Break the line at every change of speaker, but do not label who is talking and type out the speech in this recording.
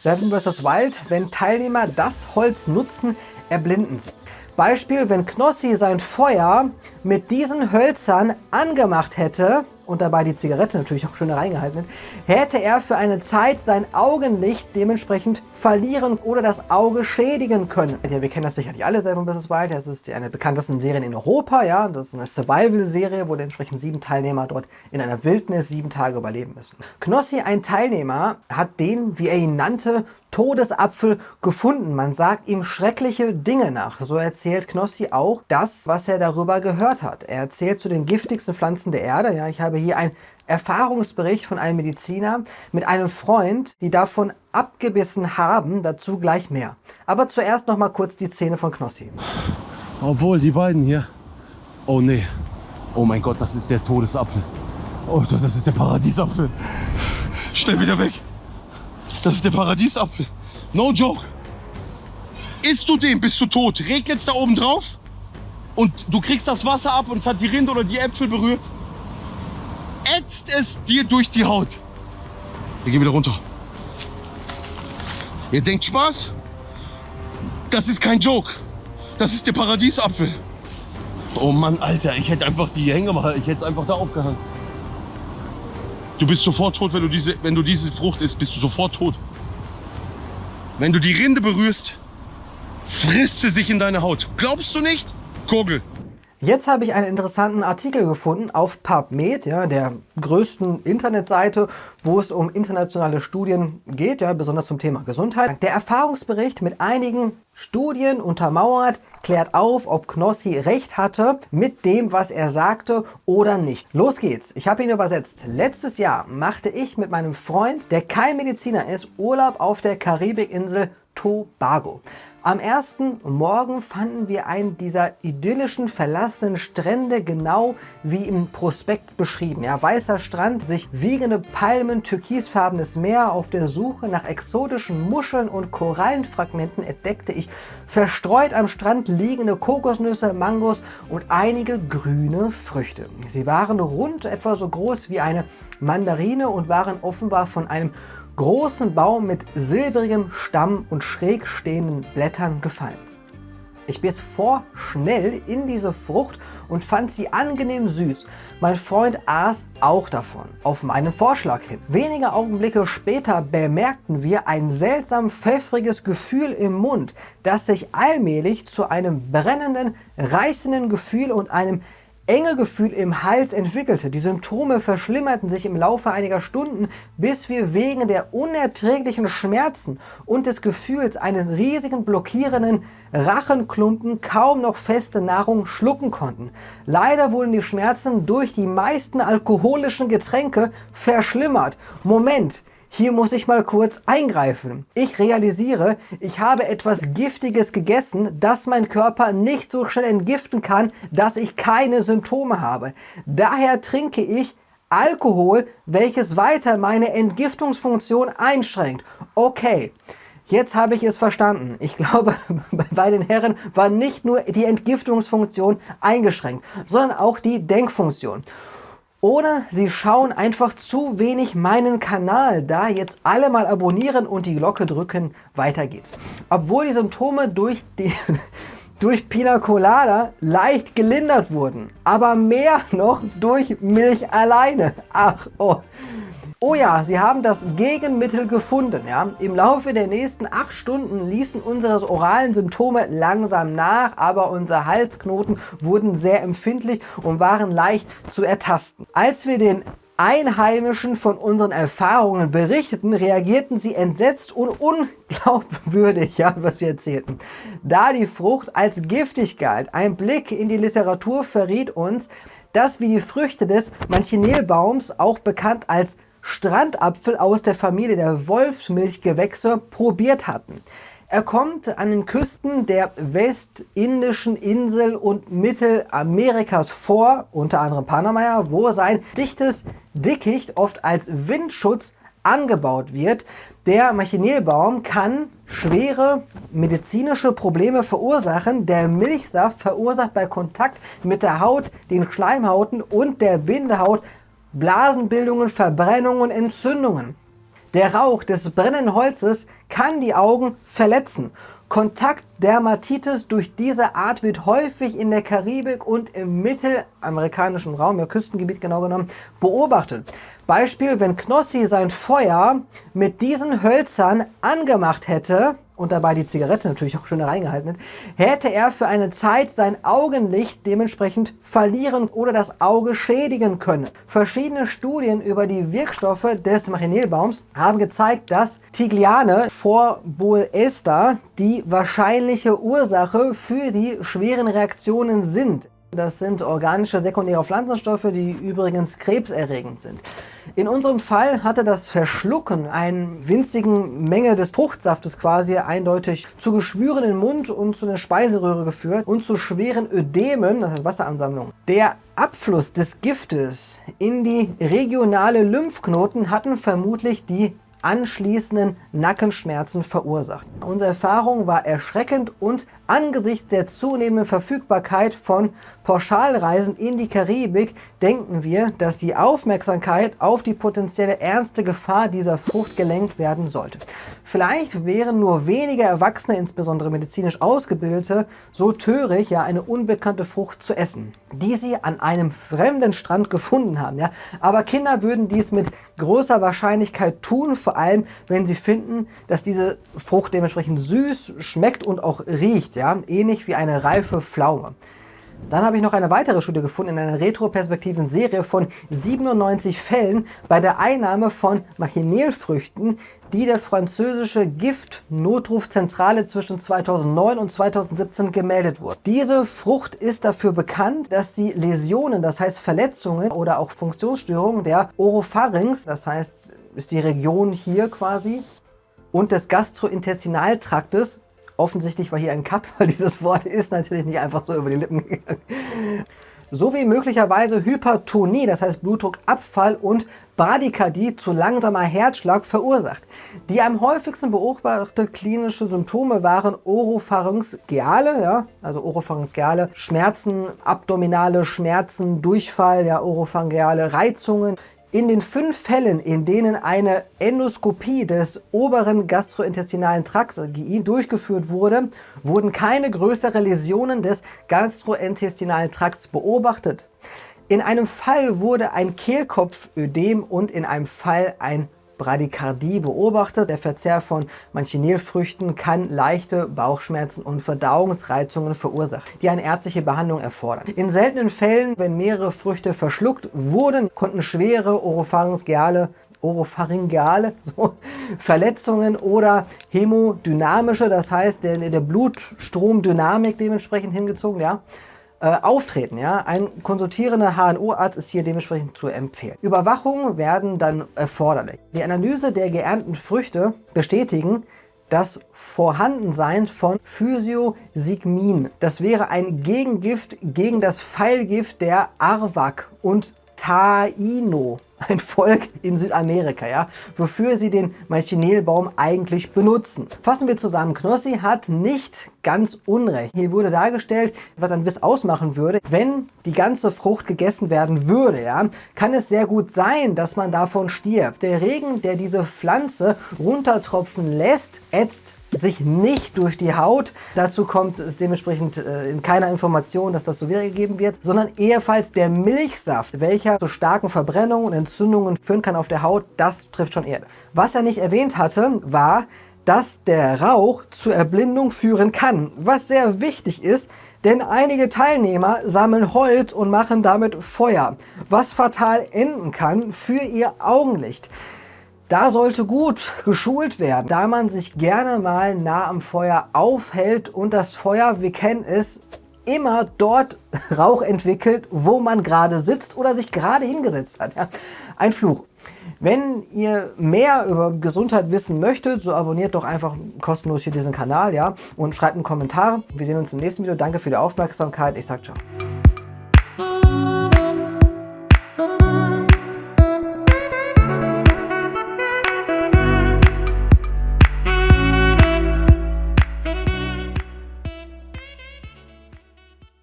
Seven vs. Wild, wenn Teilnehmer das Holz nutzen, erblinden sie. Beispiel, wenn Knossi sein Feuer mit diesen Hölzern angemacht hätte, und dabei die Zigarette natürlich auch schön reingehalten hätte er für eine Zeit sein Augenlicht dementsprechend verlieren oder das Auge schädigen können. Ja, wir kennen das sicherlich alle, Seven vs. Wild. Das ist eine der bekanntesten Serien in Europa. Ja, Das ist eine Survival-Serie, wo dementsprechend sieben Teilnehmer dort in einer Wildnis sieben Tage überleben müssen. Knossi, ein Teilnehmer, hat den, wie er ihn nannte, Todesapfel gefunden. Man sagt ihm schreckliche Dinge nach. So erzählt Knossi auch das, was er darüber gehört hat. Er erzählt zu den giftigsten Pflanzen der Erde. Ja, ich habe hier ein Erfahrungsbericht von einem Mediziner mit einem Freund, die davon abgebissen haben, dazu gleich mehr. Aber zuerst noch mal kurz die Zähne von Knossi.
Obwohl, die beiden hier. Oh nee. Oh mein Gott, das ist der Todesapfel. Oh, das ist der Paradiesapfel. Stell wieder weg. Das ist der Paradiesapfel. No joke. Isst du den, bist du tot. Regnet es da oben drauf und du kriegst das Wasser ab und es hat die Rinde oder die Äpfel berührt. Ätzt es dir durch die Haut. Wir gehen wieder runter. Ihr denkt Spaß? Das ist kein Joke. Das ist der Paradiesapfel. Oh Mann, Alter, ich hätte einfach die Hänge mal, ich hätte es einfach da aufgehangen. Du bist sofort tot, wenn du diese, wenn du diese Frucht isst, bist du sofort tot. Wenn du die Rinde berührst, frisst sie sich in deine Haut. Glaubst du nicht? Kogel.
Jetzt habe ich einen interessanten Artikel gefunden auf PubMed, ja, der größten Internetseite, wo es um internationale Studien geht, ja, besonders zum Thema Gesundheit. Der Erfahrungsbericht mit einigen Studien untermauert, klärt auf, ob Knossi recht hatte mit dem, was er sagte oder nicht. Los geht's. Ich habe ihn übersetzt. Letztes Jahr machte ich mit meinem Freund, der kein Mediziner ist, Urlaub auf der Karibikinsel Tobago. Am ersten Morgen fanden wir einen dieser idyllischen, verlassenen Strände genau wie im Prospekt beschrieben. Ja, weißer Strand, sich wiegende Palmen, türkisfarbenes Meer. Auf der Suche nach exotischen Muscheln und Korallenfragmenten entdeckte ich verstreut am Strand liegende Kokosnüsse, Mangos und einige grüne Früchte. Sie waren rund etwa so groß wie eine Mandarine und waren offenbar von einem großen Baum mit silbrigem Stamm und schräg stehenden Blättern gefallen. Ich biss vorschnell in diese Frucht und fand sie angenehm süß. Mein Freund aß auch davon, auf meinen Vorschlag hin. Wenige Augenblicke später bemerkten wir ein seltsam pfeffriges Gefühl im Mund, das sich allmählich zu einem brennenden, reißenden Gefühl und einem enge Gefühl im Hals entwickelte. Die Symptome verschlimmerten sich im Laufe einiger Stunden, bis wir wegen der unerträglichen Schmerzen und des Gefühls einen riesigen blockierenden Rachenklumpen kaum noch feste Nahrung schlucken konnten. Leider wurden die Schmerzen durch die meisten alkoholischen Getränke verschlimmert. Moment! Hier muss ich mal kurz eingreifen. Ich realisiere, ich habe etwas Giftiges gegessen, das mein Körper nicht so schnell entgiften kann, dass ich keine Symptome habe. Daher trinke ich Alkohol, welches weiter meine Entgiftungsfunktion einschränkt. Okay, jetzt habe ich es verstanden. Ich glaube, bei den Herren war nicht nur die Entgiftungsfunktion eingeschränkt, sondern auch die Denkfunktion. Oder Sie schauen einfach zu wenig meinen Kanal. Da jetzt alle mal abonnieren und die Glocke drücken, weiter geht's. Obwohl die Symptome durch die durch Pina Colada leicht gelindert wurden, aber mehr noch durch Milch alleine. Ach, oh. Oh ja, sie haben das Gegenmittel gefunden. Ja? Im Laufe der nächsten acht Stunden ließen unsere oralen Symptome langsam nach, aber unsere Halsknoten wurden sehr empfindlich und waren leicht zu ertasten. Als wir den Einheimischen von unseren Erfahrungen berichteten, reagierten sie entsetzt und unglaubwürdig, ja, was wir erzählten. Da die Frucht als giftig galt, ein Blick in die Literatur verriet uns, dass wie die Früchte des Manchinelbaums, auch bekannt als Strandapfel aus der Familie der Wolfsmilchgewächse probiert hatten. Er kommt an den Küsten der westindischen Insel und Mittelamerikas vor, unter anderem Panama, wo sein dichtes Dickicht oft als Windschutz angebaut wird. Der Machinelbaum kann schwere medizinische Probleme verursachen. Der Milchsaft verursacht bei Kontakt mit der Haut, den Schleimhauten und der Bindehaut Blasenbildungen, Verbrennungen, Entzündungen. Der Rauch des brennenden Holzes kann die Augen verletzen. Kontaktdermatitis durch diese Art wird häufig in der Karibik und im mittelamerikanischen Raum, im Küstengebiet genau genommen, beobachtet. Beispiel, wenn Knossi sein Feuer mit diesen Hölzern angemacht hätte, und dabei die Zigarette natürlich auch schön reingehalten hat, hätte er für eine Zeit sein Augenlicht dementsprechend verlieren oder das Auge schädigen können. Verschiedene Studien über die Wirkstoffe des Machinelbaums haben gezeigt, dass Tigliane vor Bolester die wahrscheinliche Ursache für die schweren Reaktionen sind. Das sind organische sekundäre Pflanzenstoffe, die übrigens krebserregend sind. In unserem Fall hatte das Verschlucken einer winzigen Menge des Fruchtsaftes quasi eindeutig zu Geschwüren im Mund und zu einer Speiseröhre geführt und zu schweren Ödemen, das heißt Wasseransammlung. Der Abfluss des Giftes in die regionale Lymphknoten hatten vermutlich die anschließenden Nackenschmerzen verursacht. Unsere Erfahrung war erschreckend und angesichts der zunehmenden Verfügbarkeit von Pauschalreisen in die Karibik denken wir, dass die Aufmerksamkeit auf die potenzielle ernste Gefahr dieser Frucht gelenkt werden sollte. Vielleicht wären nur wenige Erwachsene, insbesondere medizinisch Ausgebildete, so töricht, ja eine unbekannte Frucht zu essen, die sie an einem fremden Strand gefunden haben. Ja? Aber Kinder würden dies mit großer Wahrscheinlichkeit tun, vor allem wenn sie finden, dass diese Frucht dementsprechend süß schmeckt und auch riecht, ja? ähnlich wie eine reife Pflaume. Dann habe ich noch eine weitere Studie gefunden in einer retroperspektiven Serie von 97 Fällen bei der Einnahme von Machinelfrüchten, die der französische Giftnotrufzentrale zwischen 2009 und 2017 gemeldet wurde. Diese Frucht ist dafür bekannt, dass sie Läsionen, das heißt Verletzungen oder auch Funktionsstörungen der Oropharynx, das heißt ist die Region hier quasi, und des Gastrointestinaltraktes Offensichtlich war hier ein Cut, weil dieses Wort ist natürlich nicht einfach so über die Lippen gegangen. Sowie möglicherweise Hypertonie, das heißt Blutdruckabfall und Bradykardie zu langsamer Herzschlag verursacht. Die am häufigsten beobachteten klinische Symptome waren Oropharyngeale, ja, also Oropharyngeale, Schmerzen, abdominale Schmerzen, Durchfall, ja, Oropharyngeale Reizungen, in den fünf Fällen, in denen eine Endoskopie des oberen gastrointestinalen Trakts durchgeführt wurde, wurden keine größeren Läsionen des gastrointestinalen Trakts beobachtet. In einem Fall wurde ein Kehlkopfödem und in einem Fall ein Bradykardie beobachtet. Der Verzehr von Manchinelfrüchten kann leichte Bauchschmerzen und Verdauungsreizungen verursachen, die eine ärztliche Behandlung erfordern. In seltenen Fällen, wenn mehrere Früchte verschluckt wurden, konnten schwere Oropharyngeale Oropharyngeale so, Verletzungen oder hämodynamische, das heißt der, der Blutstromdynamik dementsprechend hingezogen, ja, äh, auftreten. Ja? Ein konsultierender HNO-Arzt ist hier dementsprechend zu empfehlen. Überwachungen werden dann erforderlich. Die Analyse der geernten Früchte bestätigen, das Vorhandensein von Physiosigmin. Das wäre ein Gegengift gegen das Pfeilgift der Arwak und Taino ein Volk in Südamerika, ja, wofür sie den Manchinelbaum eigentlich benutzen. Fassen wir zusammen, Knossi hat nicht ganz unrecht. Hier wurde dargestellt, was ein Biss ausmachen würde. Wenn die ganze Frucht gegessen werden würde, ja, kann es sehr gut sein, dass man davon stirbt. Der Regen, der diese Pflanze runtertropfen lässt, ätzt sich nicht durch die Haut. Dazu kommt es dementsprechend äh, in keiner Information, dass das so wiedergegeben wird, sondern ebenfalls der Milchsaft, welcher zu starken Verbrennungen und Entzündungen führen kann auf der Haut, das trifft schon Erde. Was er nicht erwähnt hatte, war, dass der Rauch zur Erblindung führen kann, was sehr wichtig ist, denn einige Teilnehmer sammeln Holz und machen damit Feuer, was fatal enden kann für ihr Augenlicht. Da sollte gut geschult werden, da man sich gerne mal nah am Feuer aufhält und das Feuer, wir kennen es, immer dort Rauch entwickelt, wo man gerade sitzt oder sich gerade hingesetzt hat. Ja, ein Fluch. Wenn ihr mehr über Gesundheit wissen möchtet, so abonniert doch einfach kostenlos hier diesen Kanal ja, und schreibt einen Kommentar. Wir sehen uns im nächsten Video. Danke für die Aufmerksamkeit. Ich sage ciao.